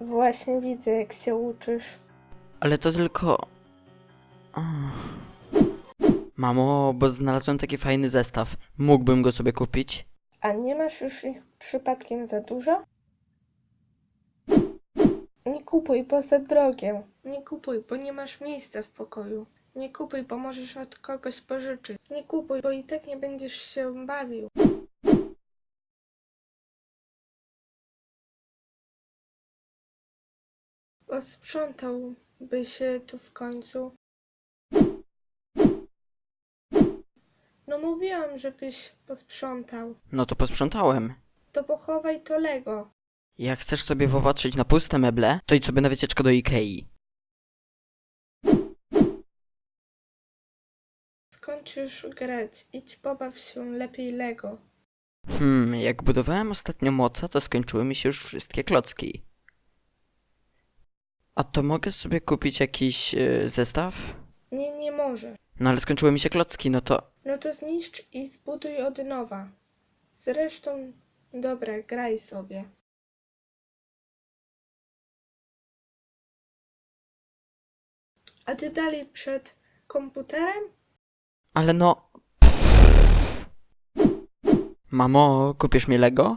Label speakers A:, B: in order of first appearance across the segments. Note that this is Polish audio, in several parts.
A: Właśnie widzę, jak się uczysz.
B: Ale to tylko... Mamo, bo znalazłem taki fajny zestaw. Mógłbym go sobie kupić?
A: A nie masz już ich przypadkiem za dużo? Nie kupuj, bo za drogie. Nie kupuj, bo nie masz miejsca w pokoju. Nie kupuj, bo możesz od kogoś pożyczyć. Nie kupuj, bo i tak nie będziesz się bawił. Posprzątałby się tu w końcu. No mówiłam, żebyś posprzątał.
B: No to posprzątałem.
A: To pochowaj to Lego.
B: Jak chcesz sobie popatrzeć na puste meble, to idź sobie na wycieczkę do Ikei.
A: Skończysz grać. Idź pobaw się lepiej Lego.
B: Hmm, jak budowałem ostatnio moca, to skończyły mi się już wszystkie klocki. A to mogę sobie kupić jakiś e, zestaw?
A: Nie, nie możesz.
B: No ale skończyły mi się klocki, no to...
A: No to zniszcz i zbuduj od nowa. Zresztą, dobra, graj sobie. A ty dalej przed komputerem?
B: Ale no... Mamo, kupisz mi Lego?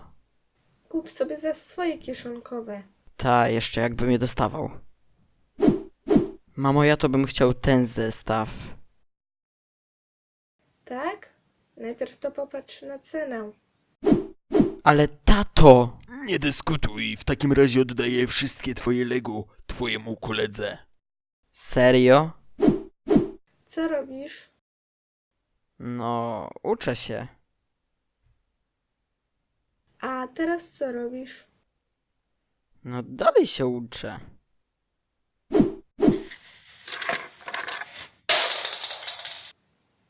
A: Kup sobie za swoje kieszonkowe.
B: Ta, jeszcze jakbym je dostawał. Mamo, ja to bym chciał ten zestaw.
A: Tak? Najpierw to popatrz na cenę.
B: Ale tato!
C: Nie dyskutuj, w takim razie oddaję wszystkie twoje Lego twojemu koledze.
B: Serio?
A: Co robisz?
B: No, uczę się.
A: A teraz co robisz?
B: No, dalej się uczę.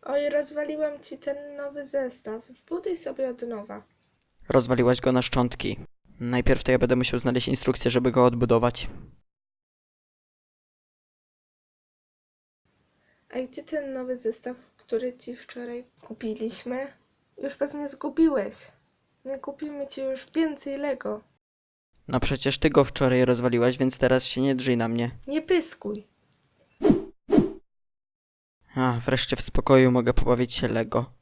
A: Oj, rozwaliłam ci ten nowy zestaw. Zbuduj sobie od nowa.
B: Rozwaliłaś go na szczątki. Najpierw to ja będę musiał znaleźć instrukcję, żeby go odbudować.
A: A gdzie ten nowy zestaw, który ci wczoraj kupiliśmy? Już pewnie zgubiłeś. Nie kupimy ci już więcej Lego.
B: No przecież ty go wczoraj rozwaliłaś, więc teraz się nie drzyj na mnie.
A: Nie pyskuj.
B: A, wreszcie w spokoju mogę pobawić się Lego.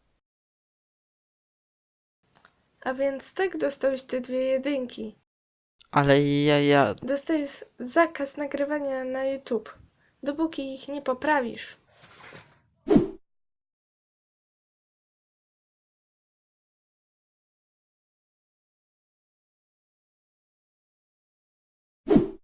A: A więc tak dostałeś te dwie jedynki.
B: Ale ja, ja...
A: Dostajesz zakaz nagrywania na YouTube, dopóki ich nie poprawisz.